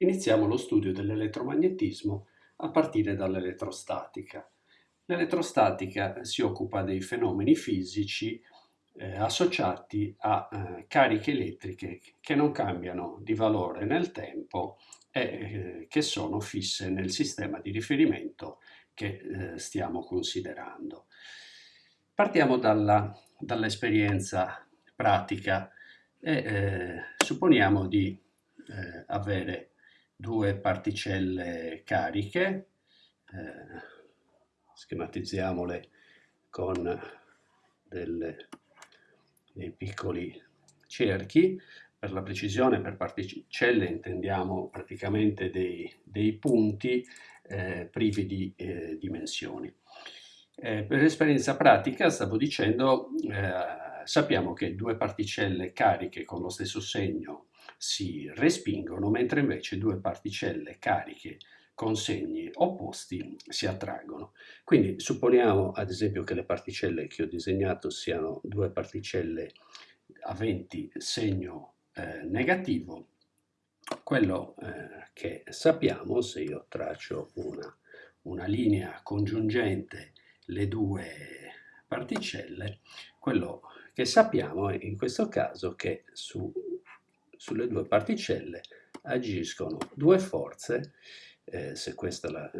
Iniziamo lo studio dell'elettromagnetismo a partire dall'elettrostatica. L'elettrostatica si occupa dei fenomeni fisici eh, associati a eh, cariche elettriche che non cambiano di valore nel tempo e eh, che sono fisse nel sistema di riferimento che eh, stiamo considerando. Partiamo dall'esperienza pratica e eh, supponiamo di eh, avere due particelle cariche, eh, schematizziamole con delle, dei piccoli cerchi, per la precisione per particelle intendiamo praticamente dei, dei punti eh, privi di eh, dimensioni. Eh, per esperienza pratica stavo dicendo, eh, sappiamo che due particelle cariche con lo stesso segno si respingono, mentre invece due particelle cariche con segni opposti si attraggono. Quindi supponiamo ad esempio che le particelle che ho disegnato siano due particelle aventi segno eh, negativo. Quello eh, che sappiamo, se io traccio una, una linea congiungente le due particelle, quello che sappiamo è in questo caso che su sulle due particelle agiscono due forze, eh, se questa la,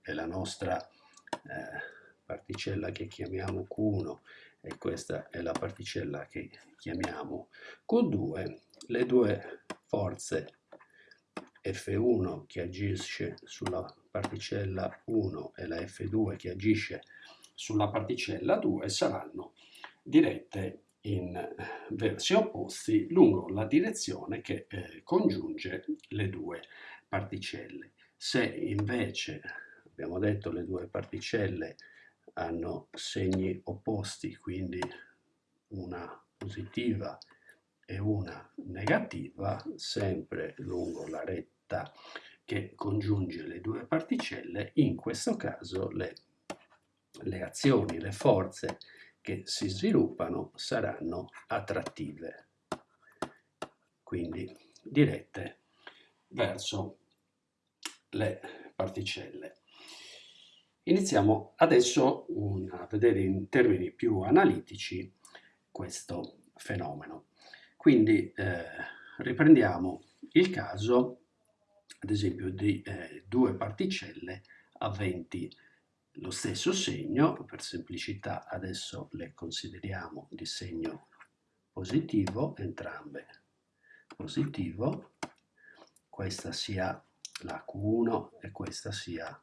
è la nostra eh, particella che chiamiamo Q1 e questa è la particella che chiamiamo Q2, le due forze F1 che agisce sulla particella 1 e la F2 che agisce sulla particella 2 saranno dirette in versi opposti lungo la direzione che eh, congiunge le due particelle. Se invece, abbiamo detto, le due particelle hanno segni opposti, quindi una positiva e una negativa, sempre lungo la retta che congiunge le due particelle, in questo caso le, le azioni, le forze che si sviluppano saranno attrattive, quindi dirette verso le particelle. Iniziamo adesso a vedere in termini più analitici questo fenomeno. Quindi eh, riprendiamo il caso, ad esempio, di eh, due particelle aventi lo stesso segno, per semplicità adesso le consideriamo di segno positivo, entrambe positivo, questa sia la Q1 e questa sia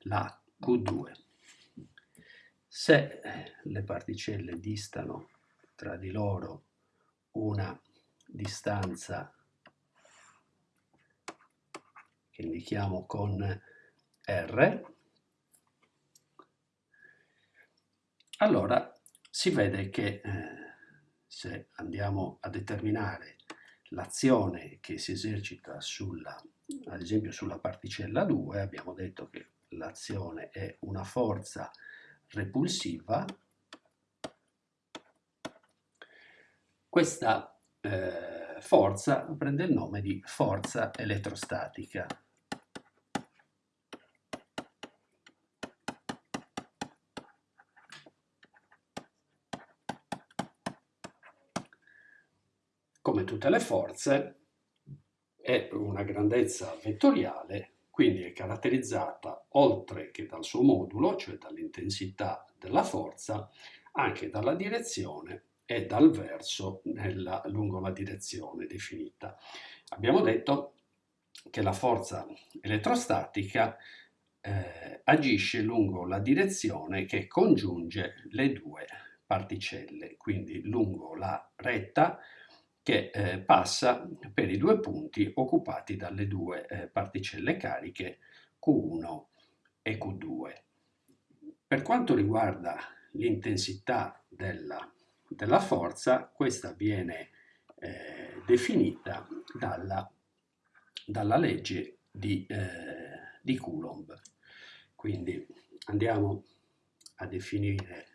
la Q2. Se le particelle distano tra di loro una distanza che indichiamo con R, allora si vede che eh, se andiamo a determinare l'azione che si esercita sulla, ad esempio sulla particella 2, abbiamo detto che l'azione è una forza repulsiva, questa eh, forza prende il nome di forza elettrostatica. Come tutte le forze, è una grandezza vettoriale, quindi è caratterizzata oltre che dal suo modulo, cioè dall'intensità della forza, anche dalla direzione e dal verso nella, lungo la direzione definita. Abbiamo detto che la forza elettrostatica eh, agisce lungo la direzione che congiunge le due particelle, quindi lungo la retta che eh, passa per i due punti occupati dalle due eh, particelle cariche Q1 e Q2. Per quanto riguarda l'intensità della, della, forza, questa viene eh, definita dalla, dalla legge di, eh, di Coulomb. Quindi andiamo a definire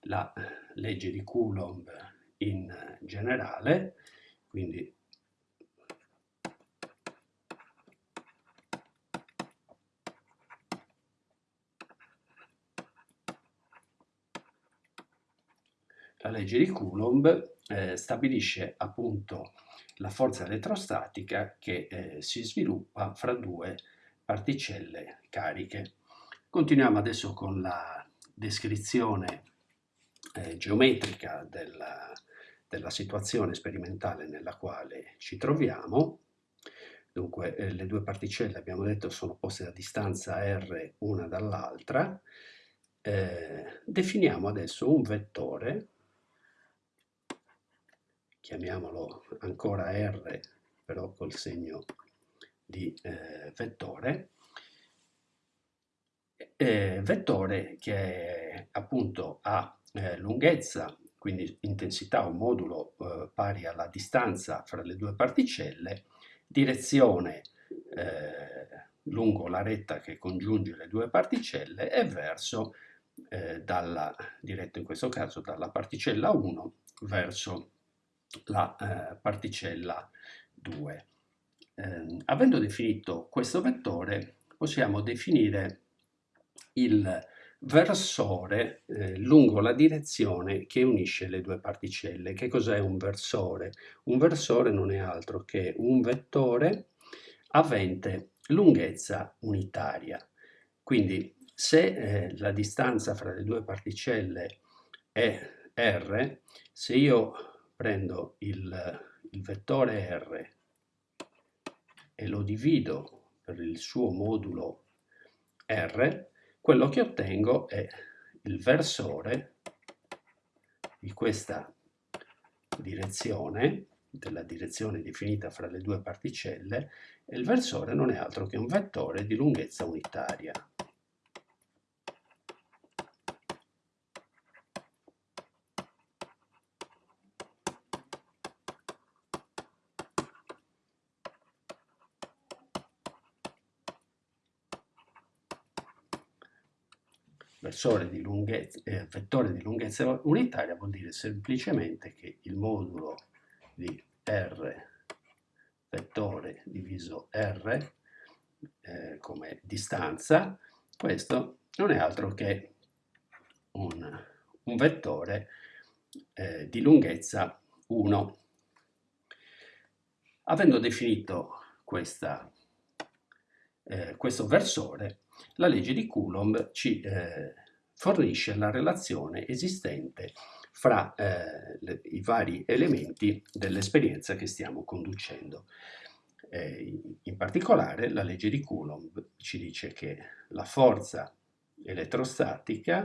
la legge di Coulomb in generale, quindi la legge di Coulomb eh, stabilisce appunto la forza elettrostatica che eh, si sviluppa fra due particelle cariche. Continuiamo adesso con la descrizione eh, geometrica della, della, situazione sperimentale nella quale ci troviamo. Dunque eh, le due particelle abbiamo detto sono poste a distanza r una dall'altra. Eh, definiamo adesso un vettore chiamiamolo ancora R, però col segno di eh, vettore, eh, vettore che appunto ha eh, lunghezza, quindi intensità o modulo eh, pari alla distanza fra le due particelle, direzione eh, lungo la retta che congiunge le due particelle e verso, eh, dalla, diretto in questo caso dalla particella 1 verso la eh, particella 2. Eh, avendo definito questo vettore possiamo definire il versore eh, lungo la direzione che unisce le due particelle. Che cos'è un versore? Un versore non è altro che un vettore avente lunghezza unitaria. Quindi se eh, la distanza fra le due particelle è r, se io prendo il, il vettore R e lo divido per il suo modulo R, quello che ottengo è il versore di questa direzione, della direzione definita fra le due particelle, e il versore non è altro che un vettore di lunghezza unitaria. Versore di lunghezza, eh, vettore di lunghezza unitaria vuol dire semplicemente che il modulo di R vettore diviso R eh, come distanza, questo non è altro che un, un vettore eh, di lunghezza 1. Avendo definito questa, eh, questo versore, la legge di Coulomb ci eh, fornisce la relazione esistente fra eh, le, i vari elementi dell'esperienza che stiamo conducendo. Eh, in particolare la legge di Coulomb ci dice che la forza elettrostatica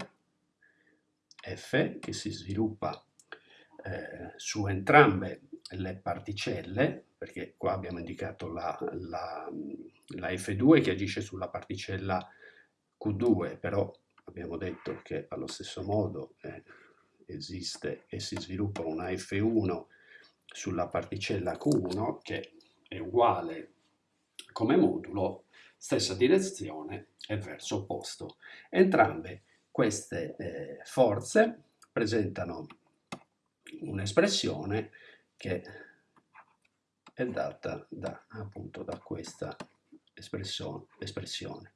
F che si sviluppa eh, su entrambe le particelle, perché qua abbiamo indicato la, la, la F2 che agisce sulla particella Q2, però abbiamo detto che allo stesso modo eh, esiste e si sviluppa una F1 sulla particella Q1 che è uguale come modulo, stessa direzione e verso opposto. Entrambe queste eh, forze presentano un'espressione che è data da, appunto da questa espressione.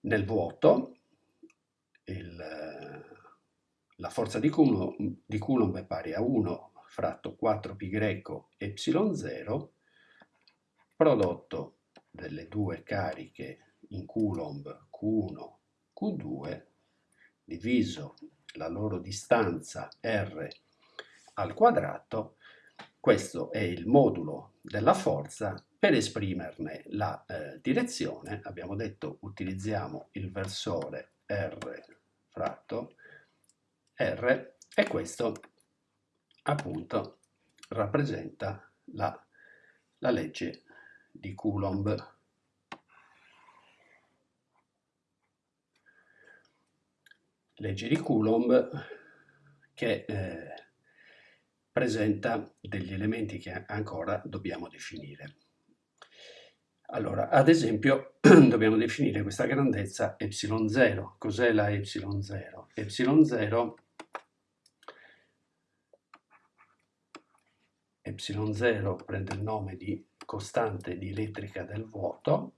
Nel vuoto il, la forza di Coulomb, di Coulomb, è pari a 1 fratto 4π greco ε0 prodotto delle due cariche in Coulomb Q1, Q2 diviso la loro distanza R al quadrato, questo è il modulo della forza, per esprimerne la eh, direzione abbiamo detto utilizziamo il versore R fratto R e questo appunto rappresenta la, la legge di Coulomb. Legge di Coulomb che eh, presenta degli elementi che ancora dobbiamo definire. Allora, ad esempio, dobbiamo definire questa grandezza ε0. Cos'è la ε0? ε0 ε0 prende il nome di costante di elettrica del vuoto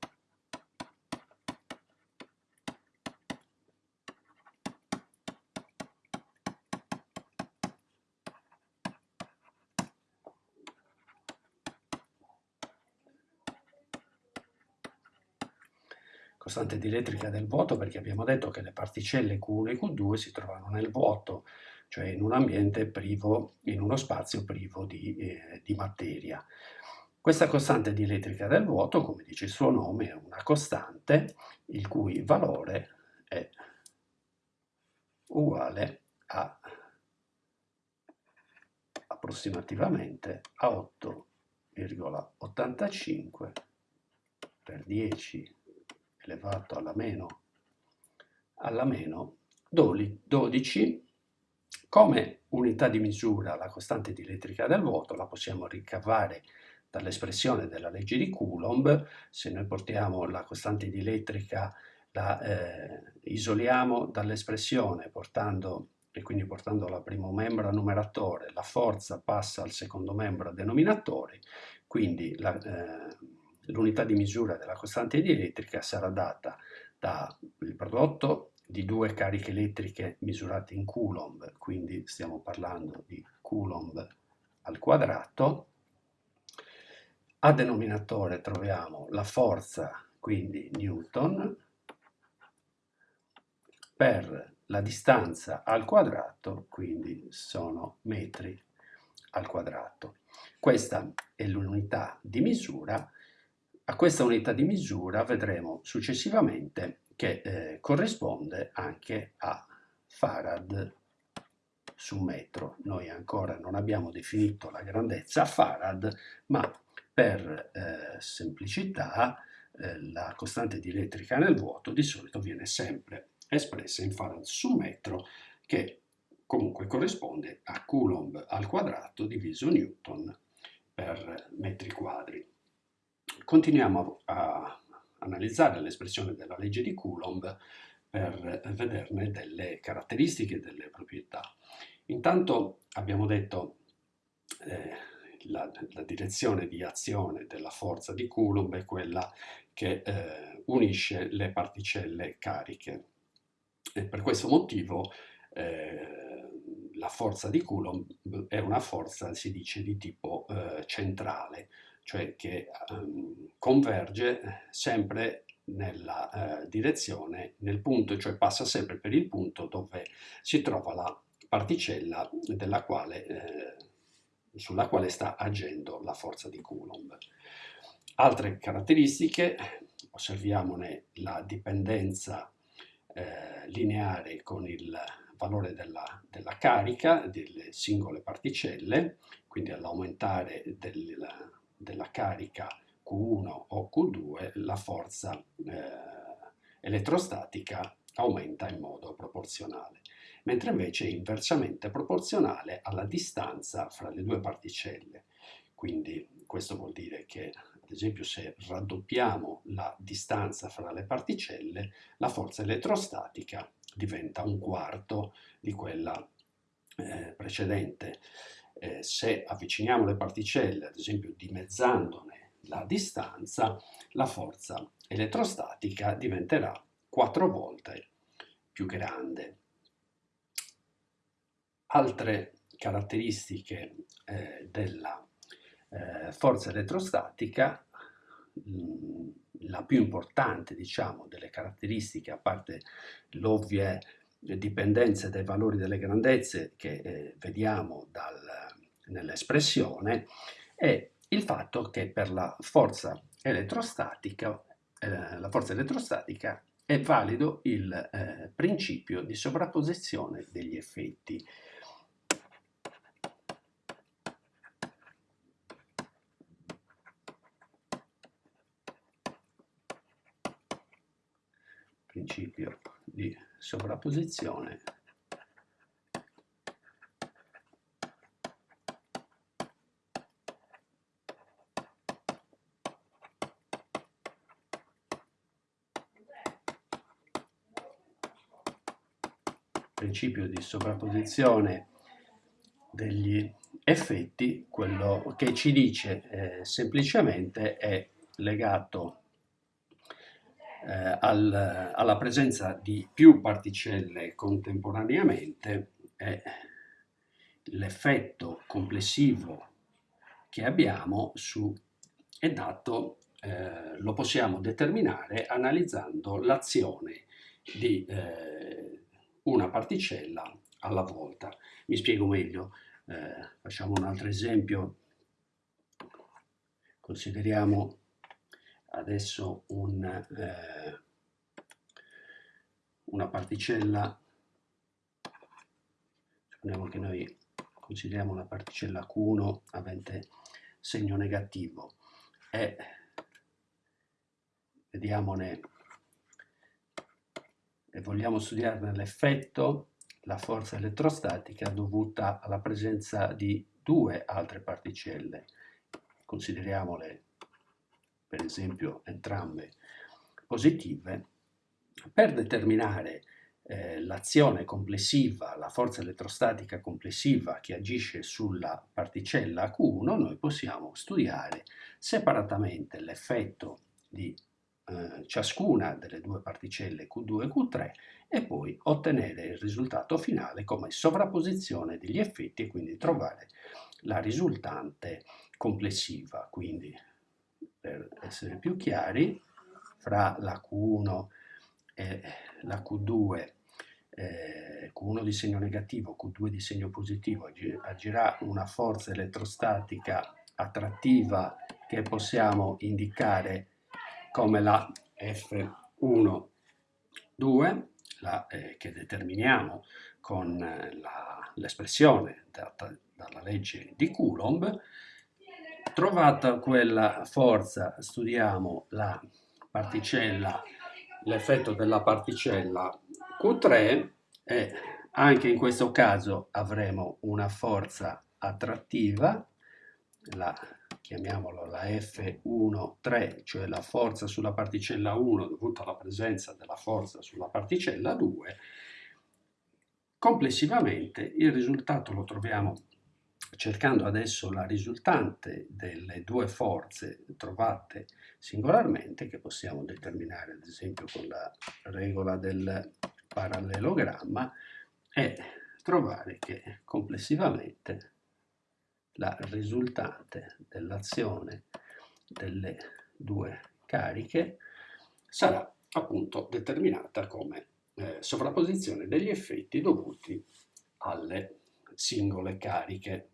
costante dielettrica del vuoto perché abbiamo detto che le particelle Q1 e Q2 si trovano nel vuoto, cioè in un ambiente privo, in uno spazio privo di, eh, di materia. Questa costante dielettrica del vuoto, come dice il suo nome, è una costante il cui valore è uguale a approssimativamente a 8,85 per 10 elevato alla meno, alla meno 12 come unità di misura la costante dielettrica del vuoto la possiamo ricavare dall'espressione della legge di Coulomb, se noi portiamo la costante dielettrica, la eh, isoliamo dall'espressione portando e quindi portando la primo membro a numeratore, la forza passa al secondo membro a denominatore, quindi eh, l'unità di misura della costante dielettrica sarà data dal prodotto di due cariche elettriche misurate in Coulomb, quindi stiamo parlando di Coulomb al quadrato, a denominatore troviamo la forza, quindi Newton, per la distanza al quadrato, quindi sono metri al quadrato. Questa è l'unità di misura. A questa unità di misura vedremo successivamente che eh, corrisponde anche a farad su metro. Noi ancora non abbiamo definito la grandezza farad, ma per eh, semplicità eh, la costante dielettrica nel vuoto di solito viene sempre espressa in farad su metro che comunque corrisponde a Coulomb al quadrato diviso Newton per metri quadri. Continuiamo a analizzare l'espressione della legge di Coulomb per vederne delle caratteristiche delle proprietà. Intanto abbiamo detto eh, la, la, direzione di azione della forza di Coulomb è quella che eh, unisce le particelle cariche. E per questo motivo eh, la forza di Coulomb è una forza, si dice, di tipo eh, centrale, cioè che um, converge sempre nella uh, direzione, nel punto, cioè passa sempre per il punto dove si trova la particella quale eh, sulla quale sta agendo la forza di Coulomb. Altre caratteristiche, osserviamone la dipendenza eh, lineare con il valore della, della, carica delle singole particelle, quindi all'aumentare del, della carica Q1 o Q2 la forza eh, elettrostatica aumenta in modo proporzionale mentre invece è inversamente proporzionale alla distanza fra le due particelle. Quindi questo vuol dire che, ad esempio, se raddoppiamo la distanza fra le particelle, la forza elettrostatica diventa un quarto di quella eh, precedente. Eh, se avviciniamo le particelle, ad esempio dimezzandone la distanza, la forza elettrostatica diventerà quattro volte più grande. Altre caratteristiche eh, della eh, forza elettrostatica, mh, mm, la più importante diciamo, delle caratteristiche, a parte l'ovvie dipendenze dai valori delle grandezze che eh, vediamo nell'espressione, è il fatto che per la forza elettrostatica, eh, la forza elettrostatica è valido il eh, principio di sovrapposizione degli effetti. principio di sovrapposizione principio di sovrapposizione degli effetti, quello che ci dice eh, semplicemente è legato eh, al, alla presenza di più particelle contemporaneamente è l'effetto complessivo che abbiamo su, è dato eh, lo possiamo determinare analizzando l'azione di eh, una particella alla volta. Mi spiego meglio, eh, facciamo un altro esempio, consideriamo adesso un, eh, una particella, supponiamo che noi consideriamo una particella Q1 avente segno negativo. E vediamone e vogliamo studiarne l'effetto, la forza elettrostatica dovuta alla presenza di due altre particelle. Consideriamole per esempio entrambe positive. Per determinare eh, l'azione complessiva, la forza elettrostatica complessiva che agisce sulla particella Q1, noi possiamo studiare separatamente l'effetto di eh, ciascuna delle due particelle Q2 e Q3 e poi ottenere il risultato finale come sovrapposizione degli effetti e quindi trovare la risultante complessiva. Quindi, per essere più chiari, fra la Q1 e la Q2 eh, Q1 di segno negativo, Q2 di segno positivo, agirà una forza elettrostatica attrattiva che possiamo indicare come la F1, 2, la, eh, che determiniamo con eh, l'espressione data dalla legge di Coulomb. Trovata quella forza, studiamo la particella, l'effetto della particella Q3 e anche in questo caso avremo una forza attrattiva, la, chiamiamolo la F1,3, cioè la forza sulla particella 1 dovuta alla presenza della forza sulla particella 2. Complessivamente il risultato lo troviamo cercando adesso la risultante delle due forze trovate singolarmente che possiamo determinare ad esempio con la regola del parallelogramma e trovare che complessivamente la risultante dell'azione delle due cariche sarà appunto determinata come eh, sovrapposizione degli effetti dovuti alle singole cariche.